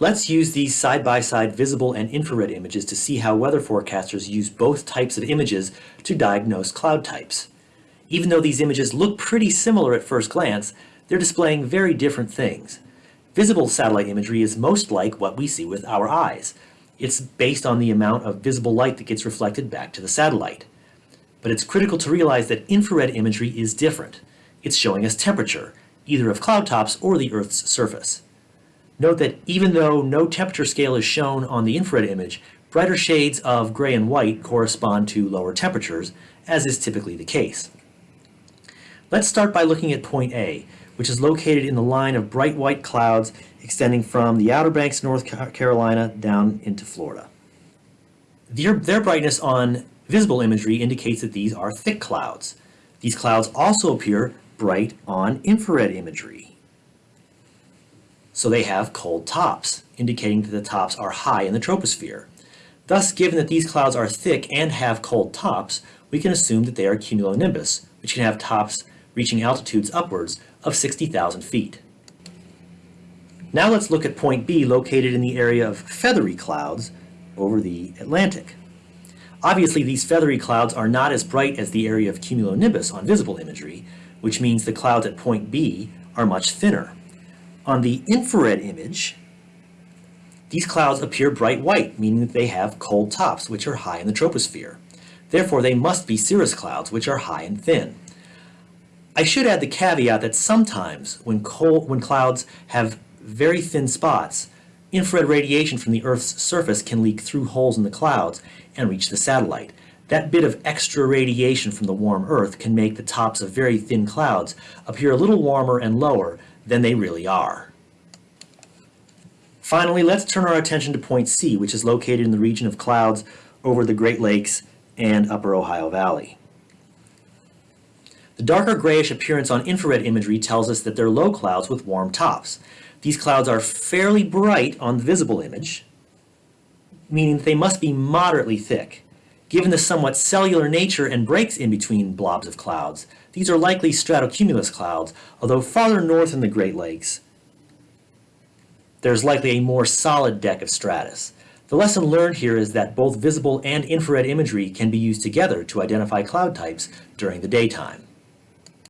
Let's use these side-by-side -side visible and infrared images to see how weather forecasters use both types of images to diagnose cloud types. Even though these images look pretty similar at first glance, they're displaying very different things. Visible satellite imagery is most like what we see with our eyes. It's based on the amount of visible light that gets reflected back to the satellite. But it's critical to realize that infrared imagery is different. It's showing us temperature, either of cloud tops or the Earth's surface. Note that even though no temperature scale is shown on the infrared image, brighter shades of gray and white correspond to lower temperatures, as is typically the case. Let's start by looking at point A, which is located in the line of bright white clouds extending from the Outer Banks, North Carolina, down into Florida. Their, their brightness on visible imagery indicates that these are thick clouds. These clouds also appear bright on infrared imagery. So they have cold tops, indicating that the tops are high in the troposphere. Thus, given that these clouds are thick and have cold tops, we can assume that they are cumulonimbus, which can have tops reaching altitudes upwards of 60,000 feet. Now let's look at point B located in the area of feathery clouds over the Atlantic. Obviously these feathery clouds are not as bright as the area of cumulonimbus on visible imagery, which means the clouds at point B are much thinner. On the infrared image, these clouds appear bright white, meaning that they have cold tops, which are high in the troposphere. Therefore, they must be cirrus clouds, which are high and thin. I should add the caveat that sometimes when, cold, when clouds have very thin spots, infrared radiation from the Earth's surface can leak through holes in the clouds and reach the satellite. That bit of extra radiation from the warm Earth can make the tops of very thin clouds appear a little warmer and lower than they really are. Finally, let's turn our attention to point C, which is located in the region of clouds over the Great Lakes and Upper Ohio Valley. The darker grayish appearance on infrared imagery tells us that they're low clouds with warm tops. These clouds are fairly bright on the visible image, meaning they must be moderately thick. Given the somewhat cellular nature and breaks in between blobs of clouds, these are likely stratocumulus clouds, although farther north in the Great Lakes, there's likely a more solid deck of stratus. The lesson learned here is that both visible and infrared imagery can be used together to identify cloud types during the daytime.